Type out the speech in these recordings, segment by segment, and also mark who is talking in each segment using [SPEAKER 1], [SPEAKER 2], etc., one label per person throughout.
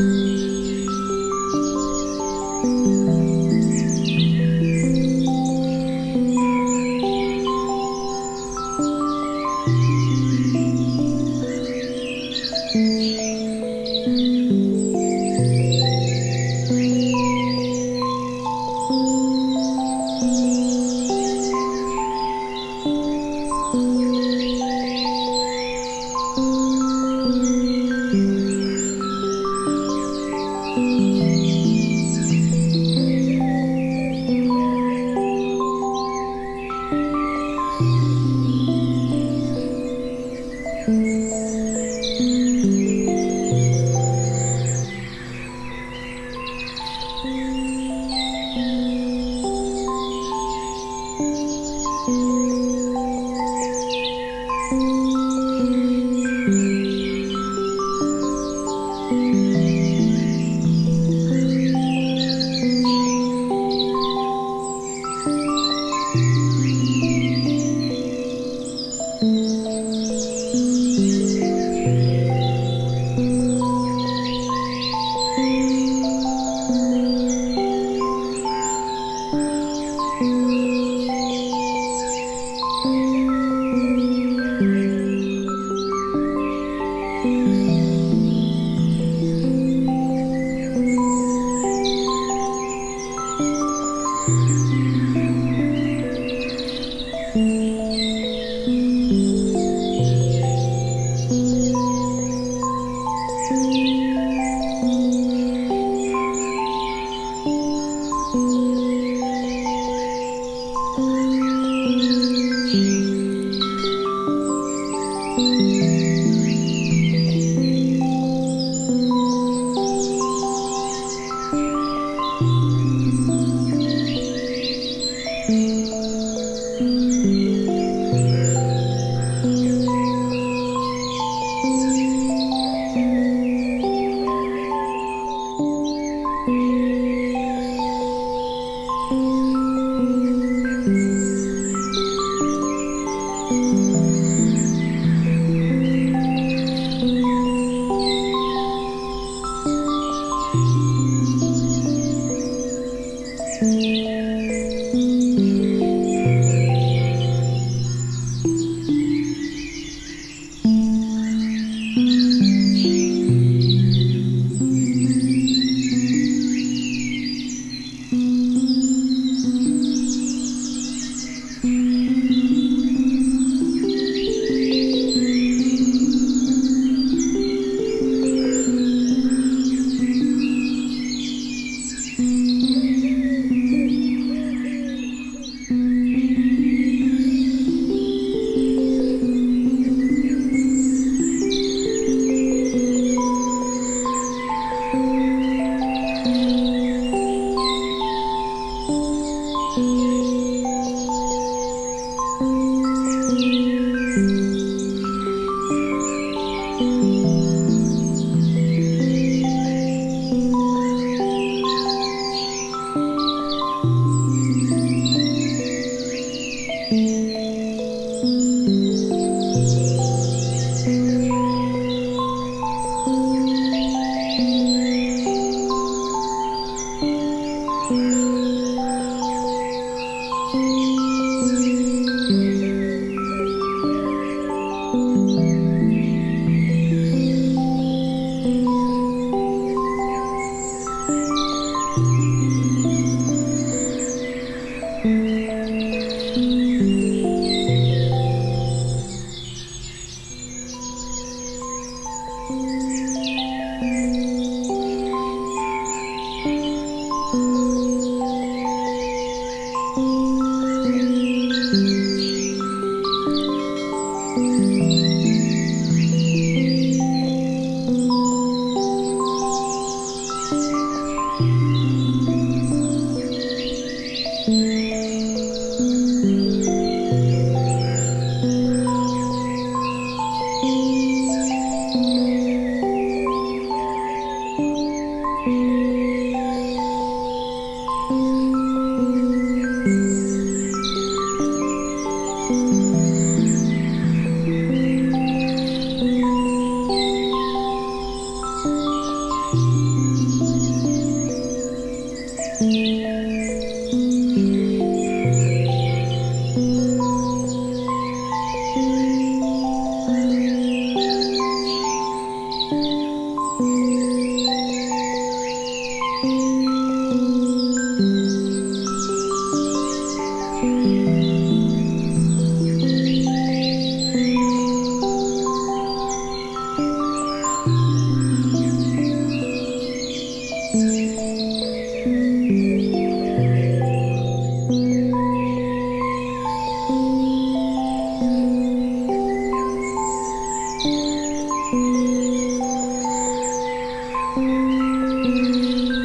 [SPEAKER 1] Mm-hmm.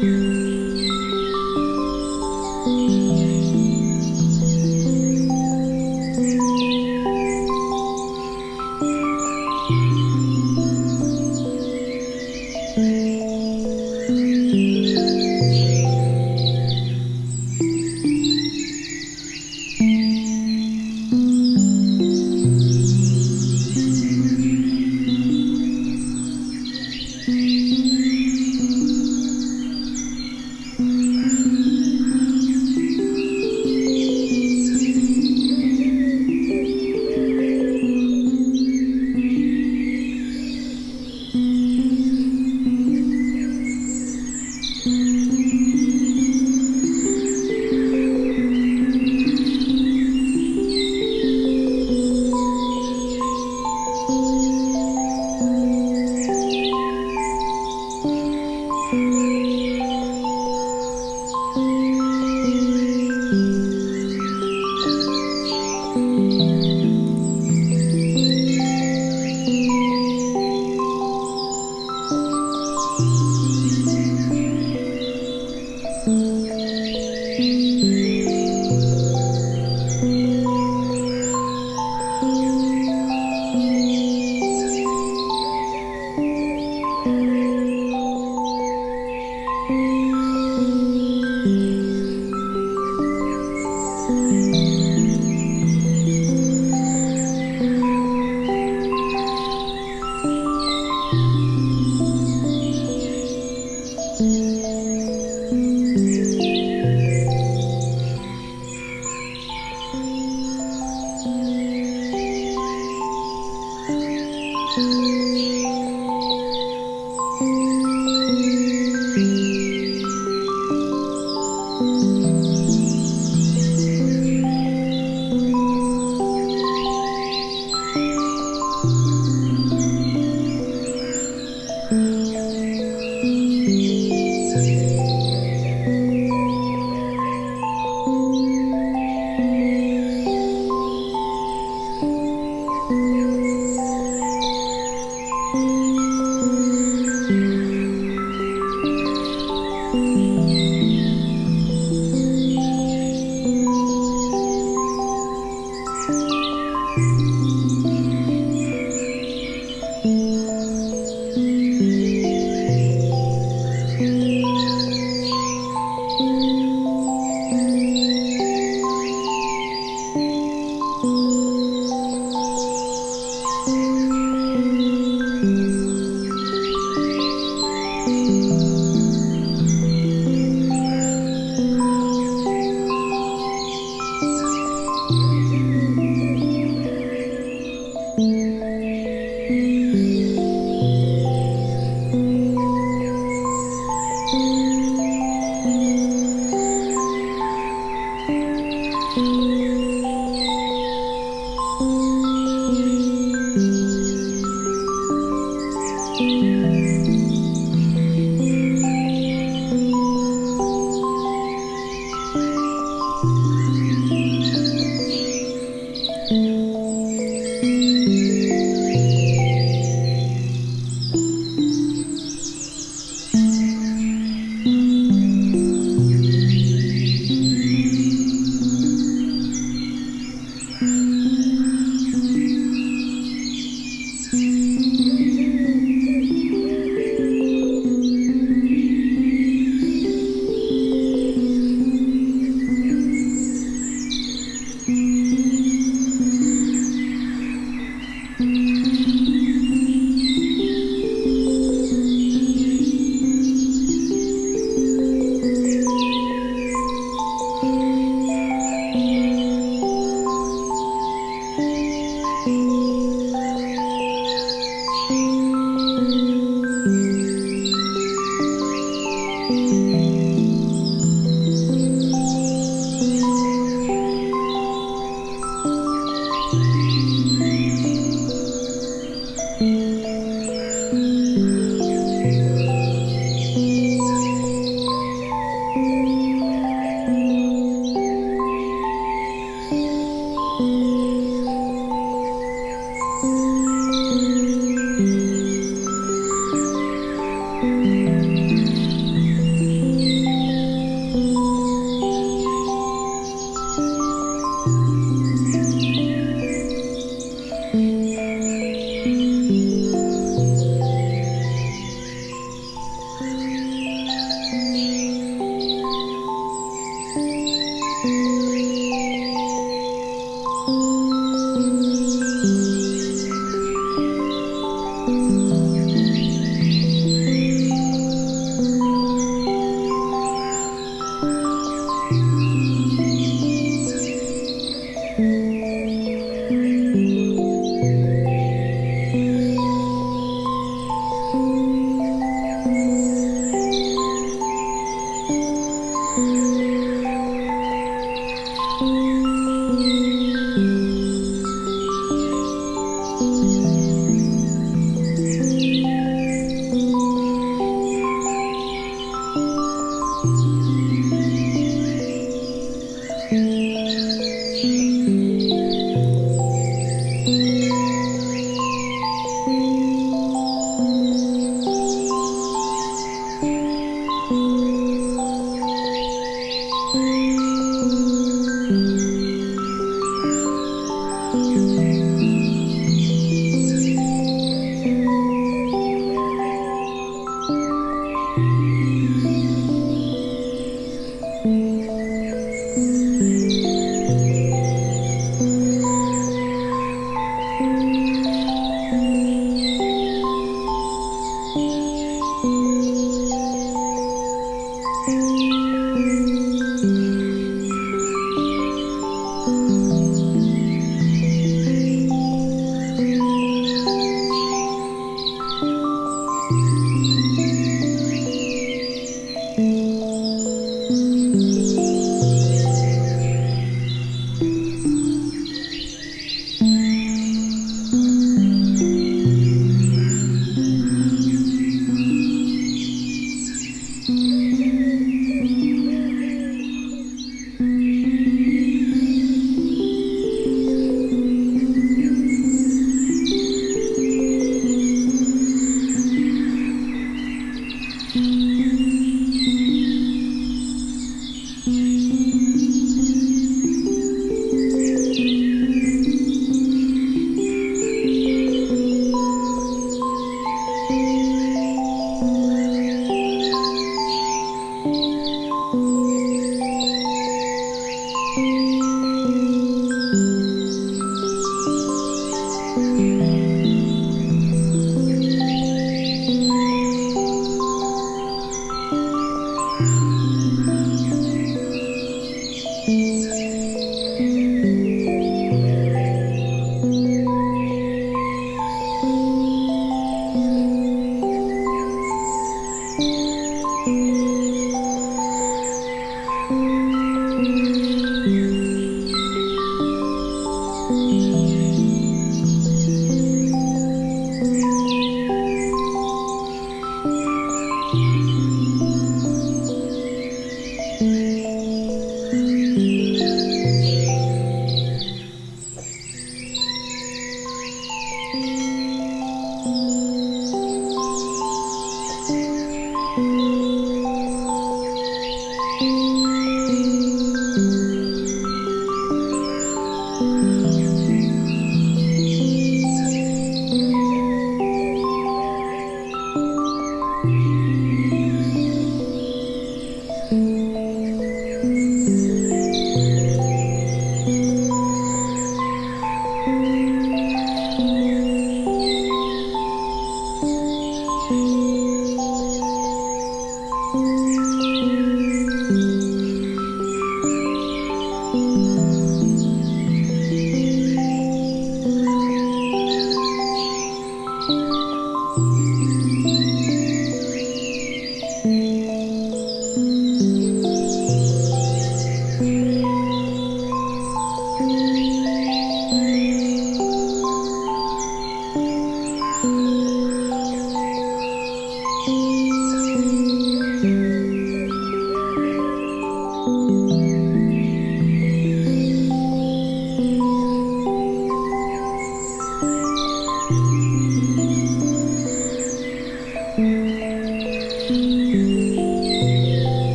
[SPEAKER 1] fire. Música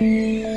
[SPEAKER 1] Música hum.